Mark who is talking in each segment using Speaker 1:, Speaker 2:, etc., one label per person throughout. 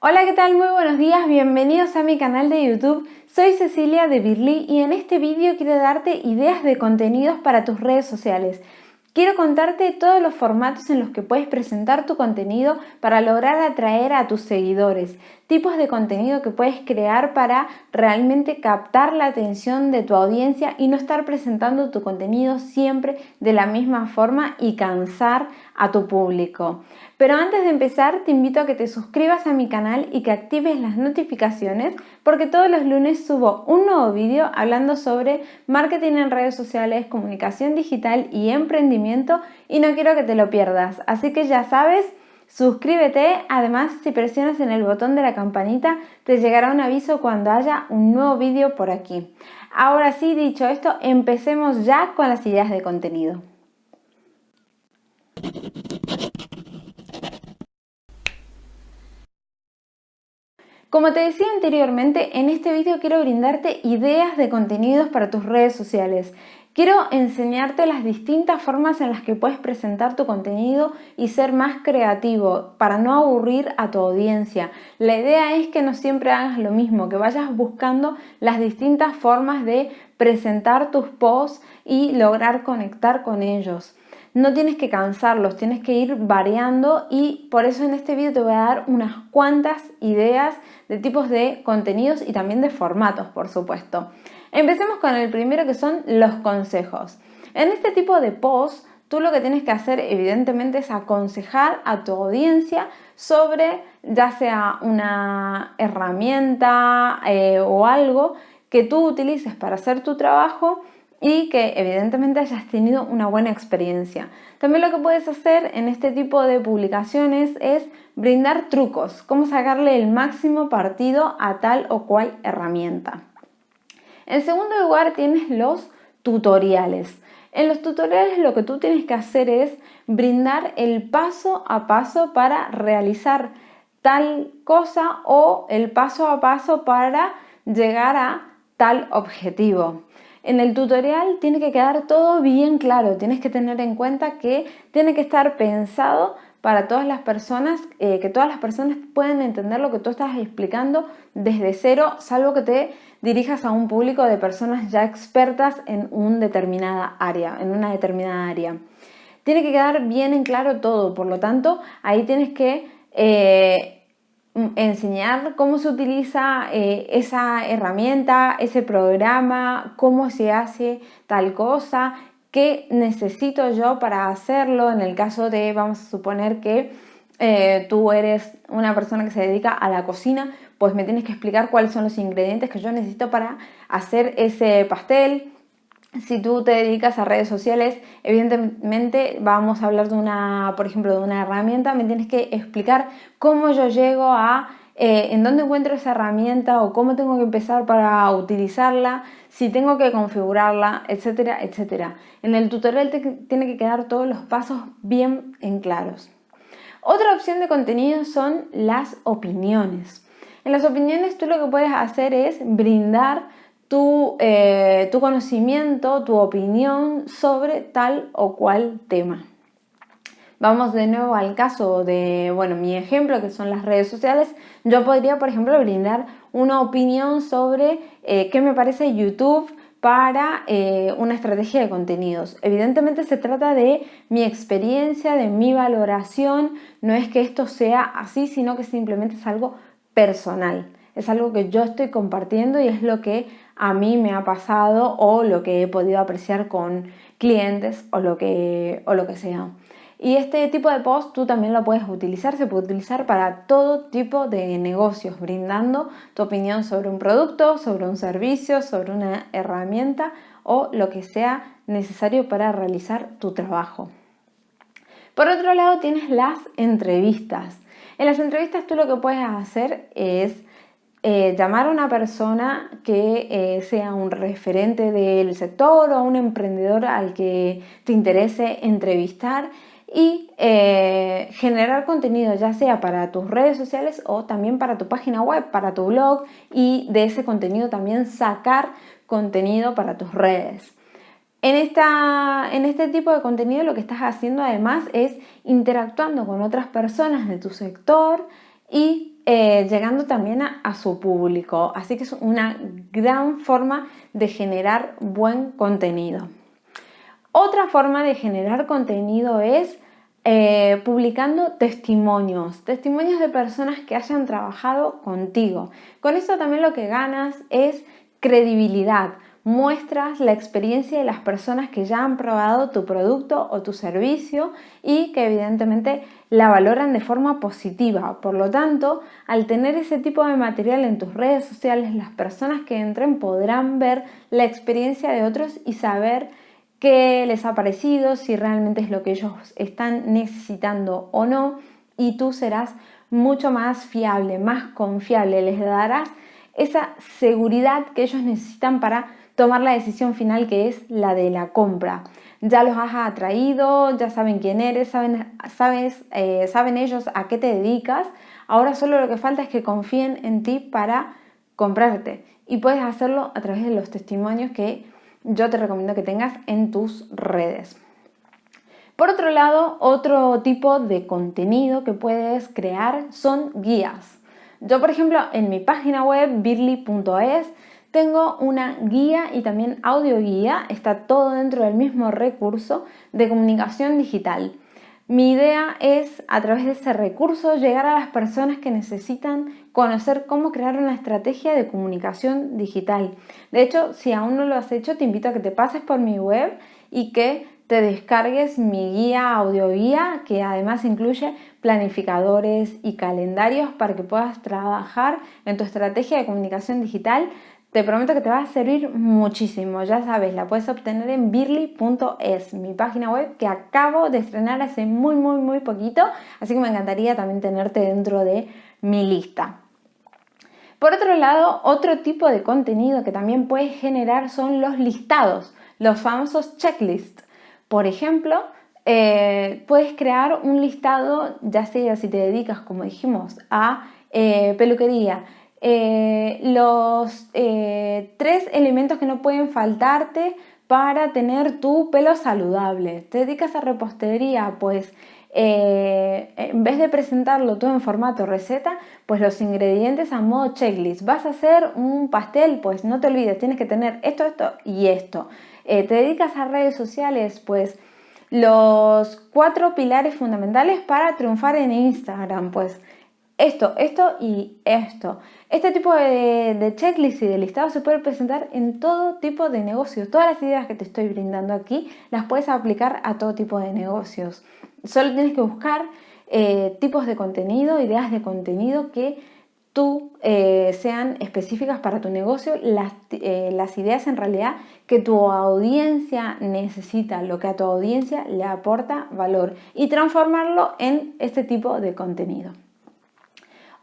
Speaker 1: Hola, ¿qué tal? Muy buenos días, bienvenidos a mi canal de YouTube. Soy Cecilia de Birly y en este vídeo quiero darte ideas de contenidos para tus redes sociales. Quiero contarte todos los formatos en los que puedes presentar tu contenido para lograr atraer a tus seguidores, tipos de contenido que puedes crear para realmente captar la atención de tu audiencia y no estar presentando tu contenido siempre de la misma forma y cansar a tu público. Pero antes de empezar te invito a que te suscribas a mi canal y que actives las notificaciones porque todos los lunes subo un nuevo vídeo hablando sobre marketing en redes sociales, comunicación digital y emprendimiento y no quiero que te lo pierdas. Así que ya sabes, suscríbete, además si presionas en el botón de la campanita te llegará un aviso cuando haya un nuevo vídeo por aquí. Ahora sí, dicho esto, empecemos ya con las ideas de contenido. Como te decía anteriormente, en este vídeo quiero brindarte ideas de contenidos para tus redes sociales. Quiero enseñarte las distintas formas en las que puedes presentar tu contenido y ser más creativo para no aburrir a tu audiencia. La idea es que no siempre hagas lo mismo, que vayas buscando las distintas formas de presentar tus posts y lograr conectar con ellos no tienes que cansarlos, tienes que ir variando y por eso en este vídeo te voy a dar unas cuantas ideas de tipos de contenidos y también de formatos, por supuesto. Empecemos con el primero que son los consejos. En este tipo de post, tú lo que tienes que hacer evidentemente es aconsejar a tu audiencia sobre ya sea una herramienta eh, o algo que tú utilices para hacer tu trabajo y que evidentemente hayas tenido una buena experiencia. También lo que puedes hacer en este tipo de publicaciones es brindar trucos, cómo sacarle el máximo partido a tal o cual herramienta. En segundo lugar tienes los tutoriales. En los tutoriales lo que tú tienes que hacer es brindar el paso a paso para realizar tal cosa o el paso a paso para llegar a tal objetivo. En el tutorial tiene que quedar todo bien claro, tienes que tener en cuenta que tiene que estar pensado para todas las personas, eh, que todas las personas pueden entender lo que tú estás explicando desde cero, salvo que te dirijas a un público de personas ya expertas en una determinada área, en una determinada área. Tiene que quedar bien en claro todo, por lo tanto, ahí tienes que eh, enseñar cómo se utiliza eh, esa herramienta, ese programa, cómo se hace tal cosa, qué necesito yo para hacerlo en el caso de, vamos a suponer que eh, tú eres una persona que se dedica a la cocina, pues me tienes que explicar cuáles son los ingredientes que yo necesito para hacer ese pastel, si tú te dedicas a redes sociales, evidentemente vamos a hablar de una, por ejemplo, de una herramienta, me tienes que explicar cómo yo llego a, eh, en dónde encuentro esa herramienta o cómo tengo que empezar para utilizarla, si tengo que configurarla, etcétera, etcétera. En el tutorial te tiene que quedar todos los pasos bien en claros. Otra opción de contenido son las opiniones. En las opiniones tú lo que puedes hacer es brindar eh, tu, conocimiento, tu opinión sobre tal o cual tema. Vamos de nuevo al caso de, bueno, mi ejemplo que son las redes sociales. Yo podría, por ejemplo, brindar una opinión sobre eh, qué me parece YouTube para eh, una estrategia de contenidos. Evidentemente se trata de mi experiencia, de mi valoración, no es que esto sea así, sino que simplemente es algo personal. Es algo que yo estoy compartiendo y es lo que a mí me ha pasado o lo que he podido apreciar con clientes o lo que, o lo que sea. Y este tipo de post tú también lo puedes utilizar, se puede utilizar para todo tipo de negocios, brindando tu opinión sobre un producto, sobre un servicio, sobre una herramienta o lo que sea necesario para realizar tu trabajo. Por otro lado tienes las entrevistas. En las entrevistas tú lo que puedes hacer es eh, llamar a una persona que eh, sea un referente del sector o un emprendedor al que te interese entrevistar y eh, generar contenido ya sea para tus redes sociales o también para tu página web, para tu blog y de ese contenido también sacar contenido para tus redes. En, esta, en este tipo de contenido lo que estás haciendo además es interactuando con otras personas de tu sector, y eh, llegando también a, su público. Así que es una gran forma de generar buen contenido. Otra forma de generar contenido es eh, publicando testimonios, testimonios de personas que hayan trabajado contigo. Con esto también lo que ganas es credibilidad muestras la experiencia de las personas que ya han probado tu producto o tu servicio y que evidentemente la valoran de forma positiva. Por lo tanto, al tener ese tipo de material en tus redes sociales, las personas que entren podrán ver la experiencia de otros y saber qué les ha parecido, si realmente es lo que ellos están necesitando o no y tú serás mucho más fiable, más confiable, les darás esa seguridad que ellos necesitan para tomar la decisión final que es la de la compra. Ya los has atraído, ya saben quién eres, saben, sabes, eh, saben ellos a qué te dedicas. Ahora solo lo que falta es que confíen en ti para comprarte. Y puedes hacerlo a través de los testimonios que yo te recomiendo que tengas en tus redes. Por otro lado, otro tipo de contenido que puedes crear son guías. Yo, por ejemplo, en mi página web birly.es tengo una guía y también audio guía, está todo dentro del mismo recurso de comunicación digital. Mi idea es, a través de ese recurso, llegar a las personas que necesitan conocer cómo crear una estrategia de comunicación digital. De hecho, si aún no lo has hecho, te invito a que te pases por mi web y que te descargues mi guía, audio guía, que además incluye planificadores y calendarios para que puedas trabajar en tu estrategia de comunicación digital te prometo que te va a servir muchísimo, ya sabes, la puedes obtener en birly.es, mi página web que acabo de estrenar hace muy muy muy poquito, así que me encantaría también tenerte dentro de mi lista. Por otro lado, otro tipo de contenido que también puedes generar son los listados, los famosos checklists. Por ejemplo, eh, puedes crear un listado, ya sea si te dedicas, como dijimos, a eh, peluquería, eh, los eh, tres elementos que no pueden faltarte para tener tu pelo saludable. ¿Te dedicas a repostería? Pues eh, en vez de presentarlo todo en formato receta, pues los ingredientes a modo checklist. ¿Vas a hacer un pastel? Pues no te olvides, tienes que tener esto, esto y esto. ¿Te dedicas a redes sociales? Pues los cuatro pilares fundamentales para triunfar en Instagram. Pues esto, esto y esto. Este tipo de, checklist y de listado se puede presentar en todo tipo de negocios. Todas las ideas que te estoy brindando aquí las puedes aplicar a todo tipo de negocios. Solo tienes que buscar eh, tipos de contenido, ideas de contenido que tú eh, sean específicas para tu negocio, eh, las ideas en realidad que tu audiencia necesita, lo que a tu audiencia le aporta valor y transformarlo en este tipo de contenido.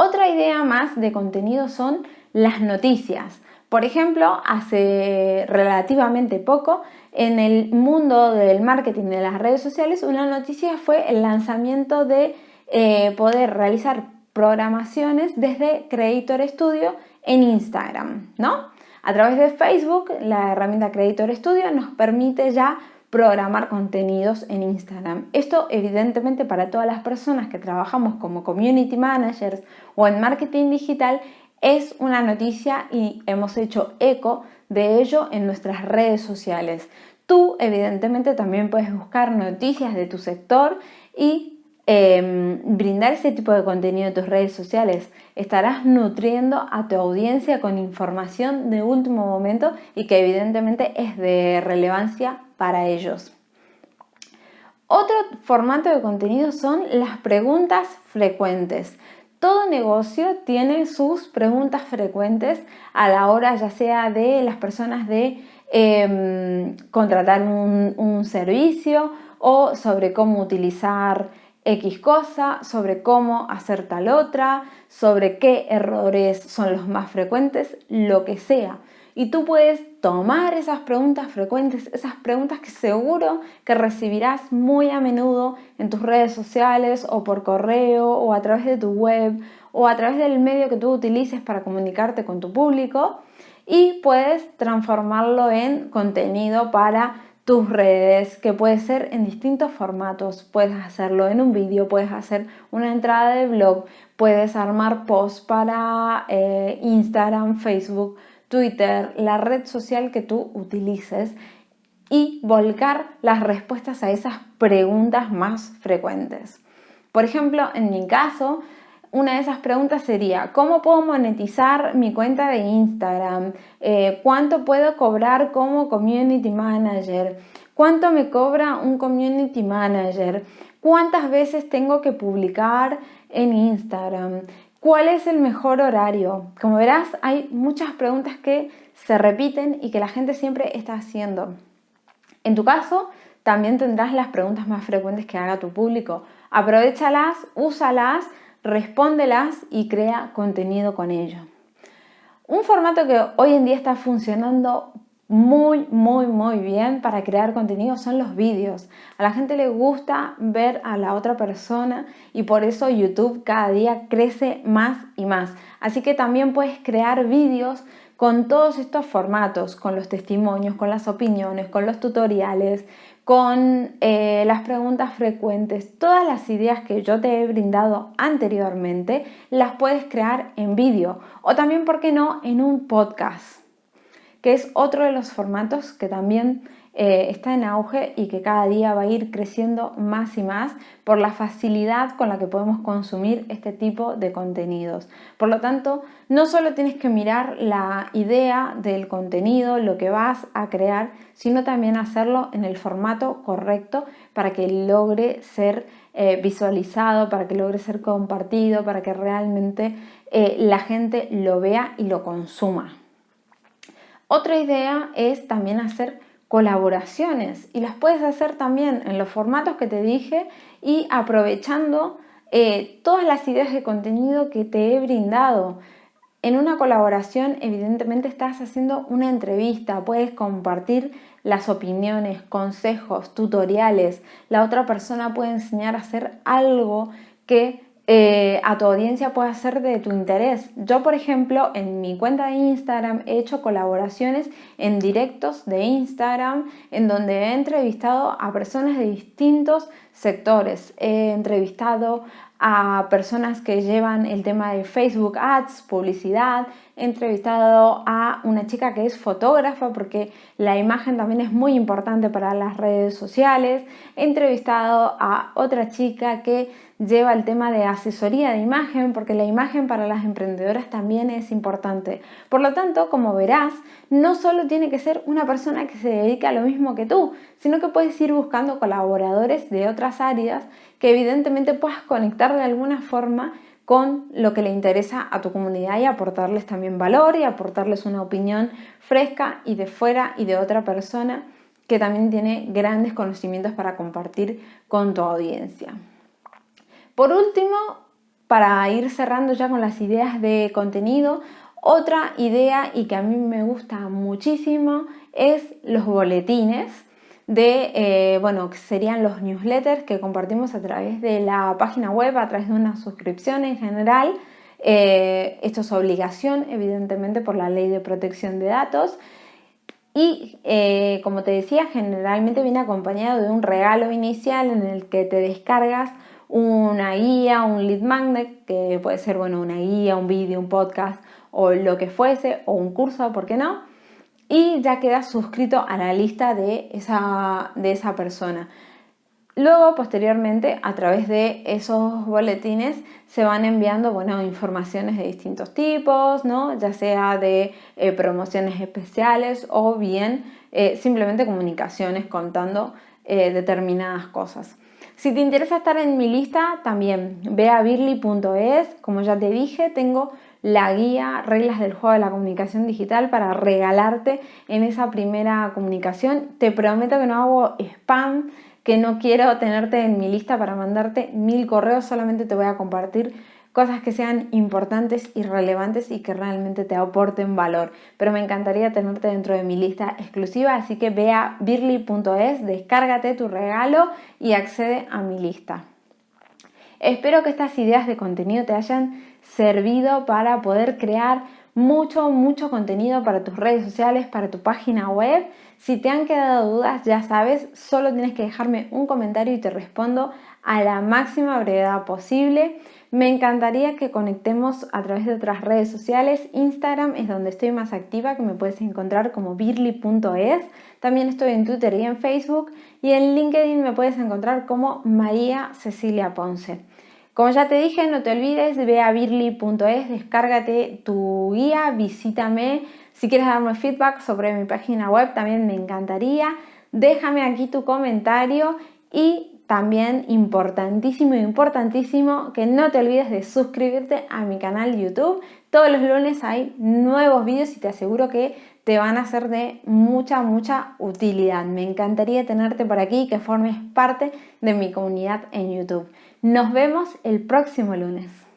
Speaker 1: Otra idea más de contenido son las noticias. Por ejemplo, hace relativamente poco en el mundo del marketing de las redes sociales una noticia fue el lanzamiento de eh, poder realizar programaciones desde Creator Studio en Instagram, ¿no? A través de Facebook, la herramienta Creator Studio nos permite ya programar contenidos en Instagram. Esto evidentemente para todas las personas que trabajamos como community managers o en marketing digital es una noticia y hemos hecho eco de ello en nuestras redes sociales. Tú evidentemente también puedes buscar noticias de tu sector y Em, brindar ese tipo de contenido en tus redes sociales. Estarás nutriendo a tu audiencia con información de último momento y que evidentemente es de relevancia para ellos. Otro formato de contenido son las preguntas frecuentes. Todo negocio tiene sus preguntas frecuentes a la hora ya sea de las personas de em, contratar un, un servicio o sobre cómo utilizar X cosa, sobre cómo hacer tal otra, sobre qué errores son los más frecuentes, lo que sea. Y tú puedes tomar esas preguntas frecuentes, esas preguntas que seguro que recibirás muy a menudo en tus redes sociales o por correo o a través de tu web o a través del medio que tú utilices para comunicarte con tu público y puedes transformarlo en contenido para tus redes, que puede ser en distintos formatos. Puedes hacerlo en un vídeo, puedes hacer una entrada de blog, puedes armar posts para eh, Instagram, Facebook, Twitter, la red social que tú utilices y volcar las respuestas a esas preguntas más frecuentes. Por ejemplo, en mi caso, una de esas preguntas sería, ¿cómo puedo monetizar mi cuenta de Instagram? Eh, ¿Cuánto puedo cobrar como community manager? ¿Cuánto me cobra un community manager? ¿Cuántas veces tengo que publicar en Instagram? ¿Cuál es el mejor horario? Como verás, hay muchas preguntas que se repiten y que la gente siempre está haciendo. En tu caso, también tendrás las preguntas más frecuentes que haga tu público. Aprovechalas, úsalas respóndelas y crea contenido con ello. Un formato que hoy en día está funcionando muy, muy, muy bien para crear contenido son los vídeos. A la gente le gusta ver a la otra persona y por eso YouTube cada día crece más y más. Así que también puedes crear vídeos con todos estos formatos, con los testimonios, con las opiniones, con los tutoriales, con eh, las preguntas frecuentes, todas las ideas que yo te he brindado anteriormente, las puedes crear en vídeo o también, ¿por qué no?, en un podcast, que es otro de los formatos que también eh, está en auge y que cada día va a ir creciendo más y más por la facilidad con la que podemos consumir este tipo de contenidos. Por lo tanto, no solo tienes que mirar la idea del contenido, lo que vas a crear, sino también hacerlo en el formato correcto para que logre ser eh, visualizado, para que logre ser compartido, para que realmente eh, la gente lo vea y lo consuma. Otra idea es también hacer colaboraciones y las puedes hacer también en los formatos que te dije y aprovechando eh, todas las ideas de contenido que te he brindado. En una colaboración evidentemente estás haciendo una entrevista, puedes compartir las opiniones, consejos, tutoriales. La otra persona puede enseñar a hacer algo que eh, a tu audiencia puede ser de tu interés. Yo, por ejemplo, en mi cuenta de Instagram he hecho colaboraciones en directos de Instagram en donde he entrevistado a personas de distintos sectores. He entrevistado a personas que llevan el tema de Facebook Ads, publicidad. He entrevistado a una chica que es fotógrafa porque la imagen también es muy importante para las redes sociales. He entrevistado a otra chica que lleva el tema de asesoría de imagen, porque la imagen para las emprendedoras también es importante. Por lo tanto, como verás, no solo tiene que ser una persona que se dedica a lo mismo que tú, sino que puedes ir buscando colaboradores de otras áreas que evidentemente puedas conectar de alguna forma con lo que le interesa a tu comunidad y aportarles también valor y aportarles una opinión fresca y de fuera y de otra persona que también tiene grandes conocimientos para compartir con tu audiencia. Por último, para ir cerrando ya con las ideas de contenido, otra idea y que a mí me gusta muchísimo es los boletines de, eh, bueno, que serían los newsletters que compartimos a través de la página web, a través de una suscripción en general. Eh, esto es obligación, evidentemente, por la ley de protección de datos. Y eh, como te decía, generalmente viene acompañado de un regalo inicial en el que te descargas una guía, un lead magnet, que puede ser bueno, una guía, un vídeo, un podcast o lo que fuese, o un curso, ¿por qué no? Y ya quedas suscrito a la lista de esa, de esa persona. Luego, posteriormente, a través de esos boletines se van enviando bueno, informaciones de distintos tipos, ¿no? ya sea de eh, promociones especiales o bien eh, simplemente comunicaciones contando eh, determinadas cosas. Si te interesa estar en mi lista, también ve a birly.es. Como ya te dije, tengo la guía Reglas del Juego de la Comunicación Digital para regalarte en esa primera comunicación. Te prometo que no hago spam, que no quiero tenerte en mi lista para mandarte mil correos, solamente te voy a compartir cosas que sean importantes y relevantes y que realmente te aporten valor. Pero me encantaría tenerte dentro de mi lista exclusiva, así que ve a birly.es, descárgate tu regalo y accede a mi lista. Espero que estas ideas de contenido te hayan servido para poder crear mucho, mucho contenido para tus redes sociales, para tu página web. Si te han quedado dudas, ya sabes, solo tienes que dejarme un comentario y te respondo a la máxima brevedad posible. Me encantaría que conectemos a través de otras redes sociales. Instagram es donde estoy más activa, que me puedes encontrar como birly.es. También estoy en Twitter y en Facebook. Y en LinkedIn me puedes encontrar como María Cecilia Ponce. Como ya te dije, no te olvides, ve a birly.es, descárgate tu guía, visítame. Si quieres darme feedback sobre mi página web, también me encantaría. Déjame aquí tu comentario y también importantísimo, importantísimo que no te olvides de suscribirte a mi canal YouTube. Todos los lunes hay nuevos vídeos y te aseguro que te van a ser de mucha, mucha utilidad. Me encantaría tenerte por aquí y que formes parte de mi comunidad en YouTube. Nos vemos el próximo lunes.